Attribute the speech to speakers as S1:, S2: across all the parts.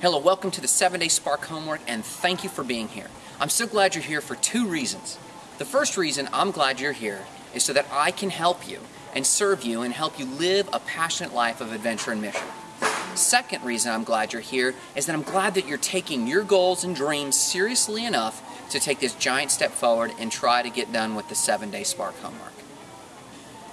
S1: Hello, welcome to the 7 Day Spark Homework, and thank you for being here. I'm so glad you're here for two reasons. The first reason I'm glad you're here is so that I can help you and serve you and help you live a passionate life of adventure and mission. Second reason I'm glad you're here is that I'm glad that you're taking your goals and dreams seriously enough to take this giant step forward and try to get done with the 7 Day Spark Homework.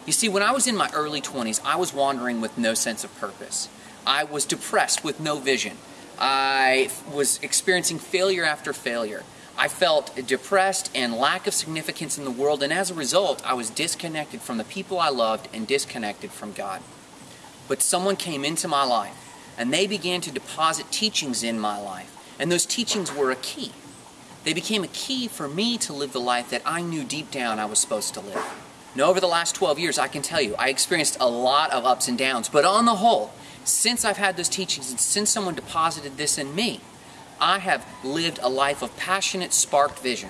S1: You see, when I was in my early 20s, I was wandering with no sense of purpose. I was depressed with no vision. I was experiencing failure after failure. I felt depressed and lack of significance in the world, and as a result, I was disconnected from the people I loved and disconnected from God. But someone came into my life, and they began to deposit teachings in my life, and those teachings were a key. They became a key for me to live the life that I knew deep down I was supposed to live. Now, over the last 12 years, I can tell you, I experienced a lot of ups and downs, but on the whole, since I've had those teachings and since someone deposited this in me, I have lived a life of passionate, sparked vision.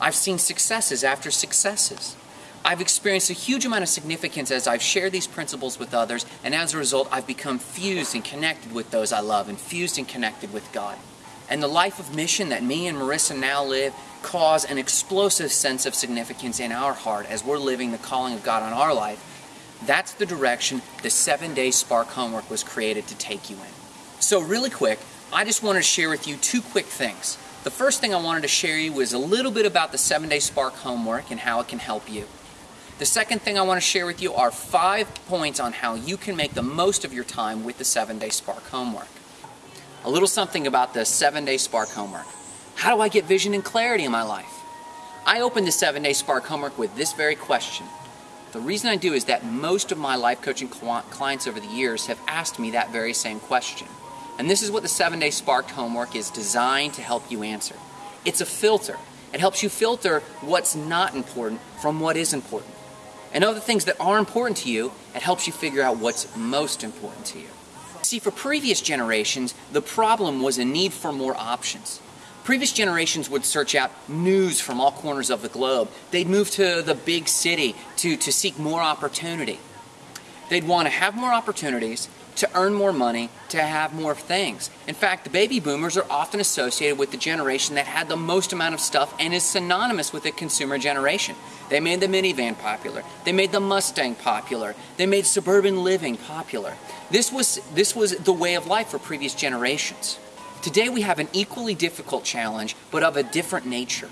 S1: I've seen successes after successes. I've experienced a huge amount of significance as I've shared these principles with others, and as a result, I've become fused and connected with those I love and fused and connected with God. And the life of mission that me and Marissa now live cause an explosive sense of significance in our heart as we're living the calling of God on our life. That's the direction the seven day Spark homework was created to take you in. So, really quick, I just wanted to share with you two quick things. The first thing I wanted to share with you was a little bit about the seven day Spark homework and how it can help you. The second thing I want to share with you are five points on how you can make the most of your time with the seven day Spark homework. A little something about the seven day Spark homework. How do I get vision and clarity in my life? I opened the seven day Spark homework with this very question. The reason I do is that most of my life coaching clients over the years have asked me that very same question. And this is what the seven day Spark homework is designed to help you answer. It's a filter. It helps you filter what's not important from what is important. And of the things that are important to you, it helps you figure out what's most important to you. See, for previous generations, the problem was a need for more options. Previous generations would search out news from all corners of the globe. They'd move to the big city to, to seek more opportunity. They'd want to have more opportunities, to earn more money, to have more things. In fact, the baby boomers are often associated with the generation that had the most amount of stuff and is synonymous with the consumer generation. They made the minivan popular. They made the Mustang popular. They made suburban living popular. This was, this was the way of life for previous generations. Today we have an equally difficult challenge, but of a different nature.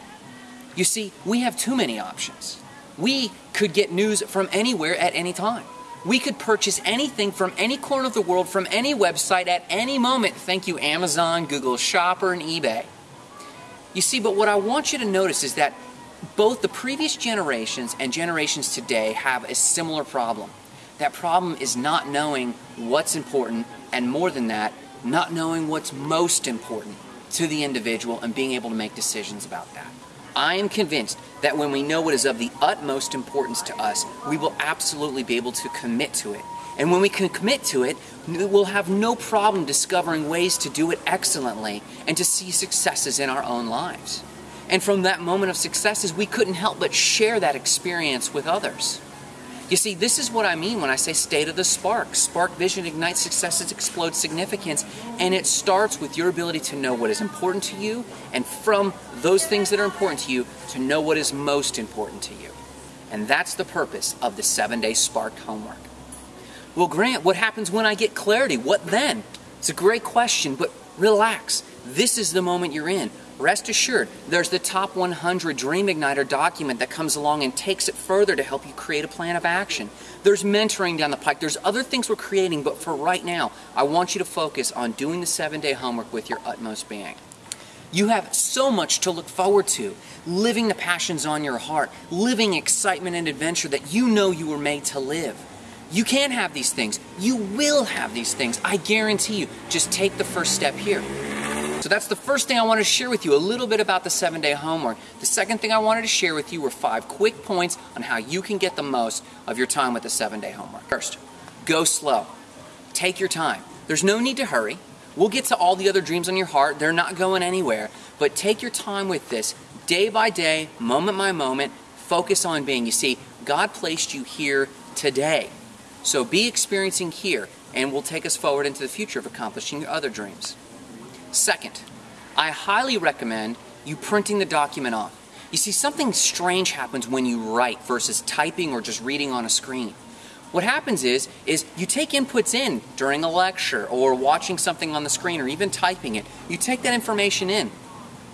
S1: You see, we have too many options. We could get news from anywhere at any time. We could purchase anything from any corner of the world from any website at any moment. Thank you, Amazon, Google Shopper, and eBay. You see, but what I want you to notice is that both the previous generations and generations today have a similar problem. That problem is not knowing what's important, and more than that, not knowing what's most important to the individual and being able to make decisions about that. I am convinced that when we know what is of the utmost importance to us, we will absolutely be able to commit to it. And when we can commit to it, we'll have no problem discovering ways to do it excellently and to see successes in our own lives. And from that moment of successes, we couldn't help but share that experience with others. You see, this is what I mean when I say state of the spark. Spark vision ignites successes, explodes significance, and it starts with your ability to know what is important to you, and from those things that are important to you, to know what is most important to you. And that's the purpose of the seven day spark homework. Well, Grant, what happens when I get clarity? What then? It's a great question, but relax. This is the moment you're in. Rest assured, there's the Top 100 Dream Igniter document that comes along and takes it further to help you create a plan of action. There's mentoring down the pike. There's other things we're creating, but for right now, I want you to focus on doing the seven day homework with your utmost being. You have so much to look forward to. Living the passions on your heart, living excitement and adventure that you know you were made to live. You can have these things. You will have these things. I guarantee you. Just take the first step here. So that's the first thing I wanted to share with you, a little bit about the seven day homework. The second thing I wanted to share with you were five quick points on how you can get the most of your time with the seven day homework. First, go slow. Take your time. There's no need to hurry. We'll get to all the other dreams on your heart. They're not going anywhere. But take your time with this, day by day, moment by moment. Focus on being. You see, God placed you here today. So be experiencing here, and will take us forward into the future of accomplishing your other dreams. Second, I highly recommend you printing the document off. You see, something strange happens when you write versus typing or just reading on a screen. What happens is, is you take inputs in during a lecture or watching something on the screen or even typing it. You take that information in.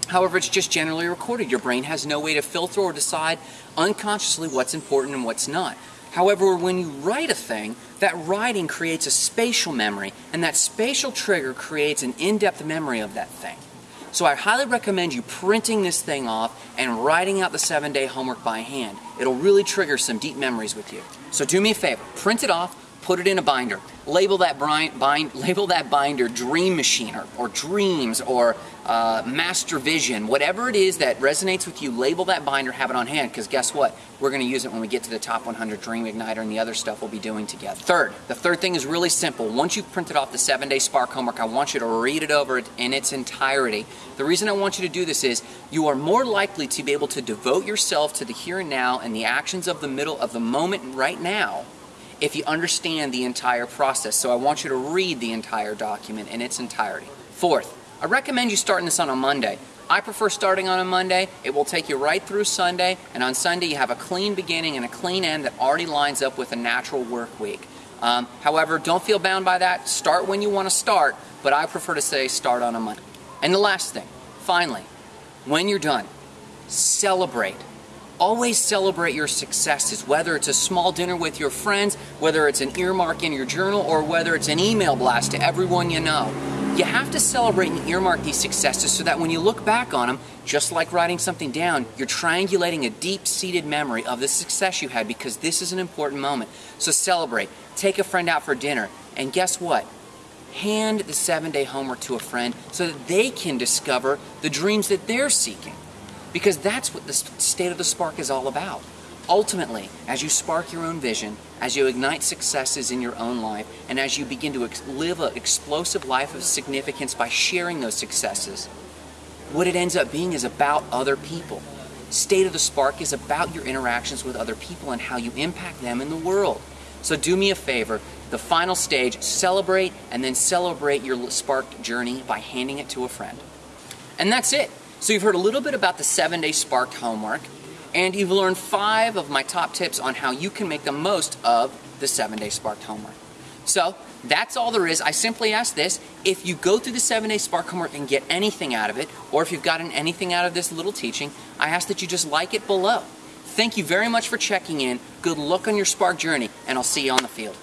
S1: However, it's just generally recorded. Your brain has no way to filter or decide unconsciously what's important and what's not. However, when you write a thing, that writing creates a spatial memory, and that spatial trigger creates an in depth memory of that thing. So I highly recommend you printing this thing off and writing out the seven day homework by hand. It'll really trigger some deep memories with you. So do me a favor, print it off, put it in a binder. Label that, bind, bind, label that binder Dream Machine or, or Dreams or uh, Master Vision. Whatever it is that resonates with you, label that binder, have it on hand, because guess what? We're going to use it when we get to the top 100 Dream Igniter and the other stuff we'll be doing together. Third, the third thing is really simple. Once you've printed off the seven day Spark homework, I want you to read it over in its entirety. The reason I want you to do this is you are more likely to be able to devote yourself to the here and now and the actions of the middle of the moment right now if you understand the entire process. So I want you to read the entire document in its entirety. Fourth, I recommend you starting this on a Monday. I prefer starting on a Monday. It will take you right through Sunday, and on Sunday you have a clean beginning and a clean end that already lines up with a natural work week. Um, however, don't feel bound by that. Start when you want to start, but I prefer to say start on a Monday. And the last thing, finally, when you're done, celebrate. Always celebrate your successes, whether it's a small dinner with your friends, whether it's an earmark in your journal, or whether it's an email blast to everyone you know. You have to celebrate and earmark these successes so that when you look back on them, just like writing something down, you're triangulating a deep seated memory of the success you had because this is an important moment. So celebrate. Take a friend out for dinner. And guess what? Hand the seven day homework to a friend so that they can discover the dreams that they're seeking. Because that's what the state of the spark is all about. Ultimately, as you spark your own vision, as you ignite successes in your own life, and as you begin to live an explosive life of significance by sharing those successes, what it ends up being is about other people. State of the Spark is about your interactions with other people and how you impact them in the world. So do me a favor, the final stage, celebrate and then celebrate your spark journey by handing it to a friend. And that's it. So you've heard a little bit about the seven day spark homework, and you've learned five of my top tips on how you can make the most of the seven day spark homework. So that's all there is. I simply ask this if you go through the seven day spark homework and get anything out of it, or if you've gotten anything out of this little teaching, I ask that you just like it below. Thank you very much for checking in. Good luck on your spark journey, and I'll see you on the field.